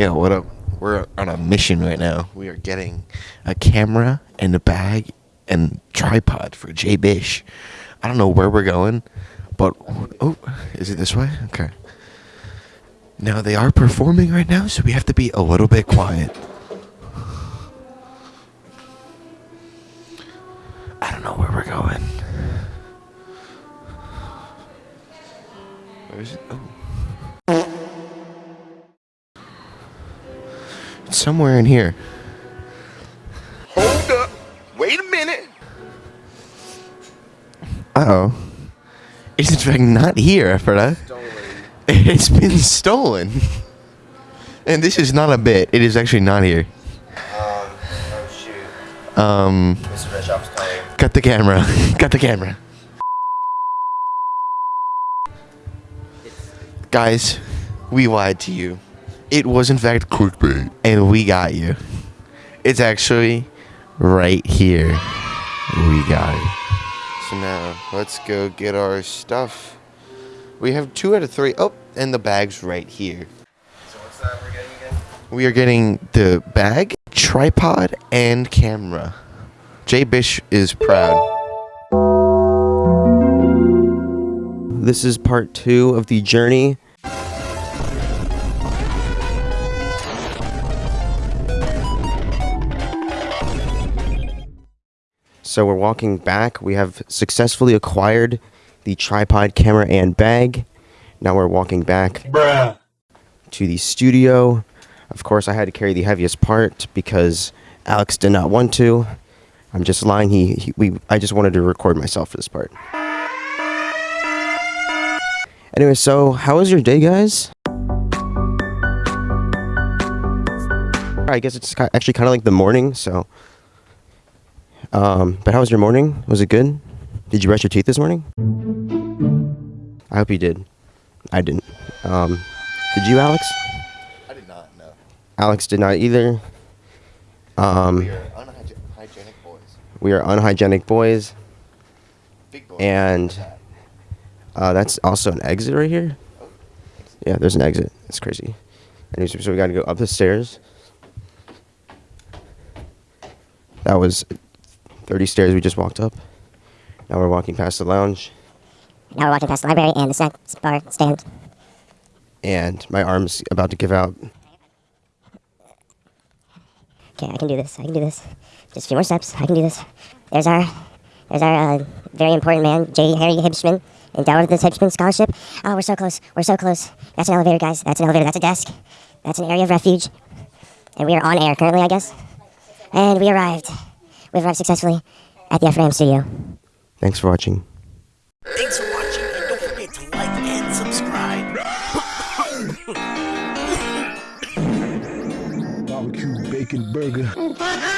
Yeah, what up? We're on a mission right now. We are getting a camera and a bag and tripod for Jay Bish. I don't know where we're going, but oh, is it this way? Okay. Now they are performing right now, so we have to be a little bit quiet. I don't know where we're going. Where is it? Oh. Somewhere in here. Hold up. Wait a minute. Uh oh. It's in fact not here, Freda. It's been stolen. And this is not a bit. It is actually not here. Um, oh shoot. Um, Mr. Bishop's coming. cut the camera. cut the camera. Guys, we lied to you. It was in fact clickbait, and we got you. It's actually right here. We got it. So now let's go get our stuff. We have two out of three. Oh, and the bag's right here. So what's that we're getting again? We are getting the bag, tripod, and camera. Jay Bish is proud. This is part two of the journey. So we're walking back. We have successfully acquired the tripod, camera, and bag. Now we're walking back to the studio. Of course, I had to carry the heaviest part because Alex did not want to. I'm just lying. He, he we I just wanted to record myself for this part. Anyway, so how was your day, guys? I guess it's actually kind of like the morning. So, um, but how was your morning? Was it good? Did you brush your teeth this morning? I hope you did. I didn't. Um, did you, Alex? I did not know. Alex did not either. Um, We are unhygienic boys. we are unhygienic boys, Big boys. and uh, that's also an exit right here. Yeah, there's an exit. It's crazy. Anyways, so we got to go up the stairs. That was 30 stairs we just walked up. Now we're walking past the lounge, Now we're walking past the library and the snack bar stand. and my arm's about to give out. Okay, I can do this. I can do this. Just a few more steps. I can do this. There's our, there's our uh, very important man, J. Harry Hibschman, endowed with this Hibschman scholarship. Oh, we're so close. We're so close. That's an elevator, guys. That's an elevator. That's a desk. That's an area of refuge. And we are on air currently, I guess. And we arrived. We've arrived successfully at the Ephraim studio. Thanks for watching. Thanks for watching, and don't forget to like and subscribe. barbecue bacon burger.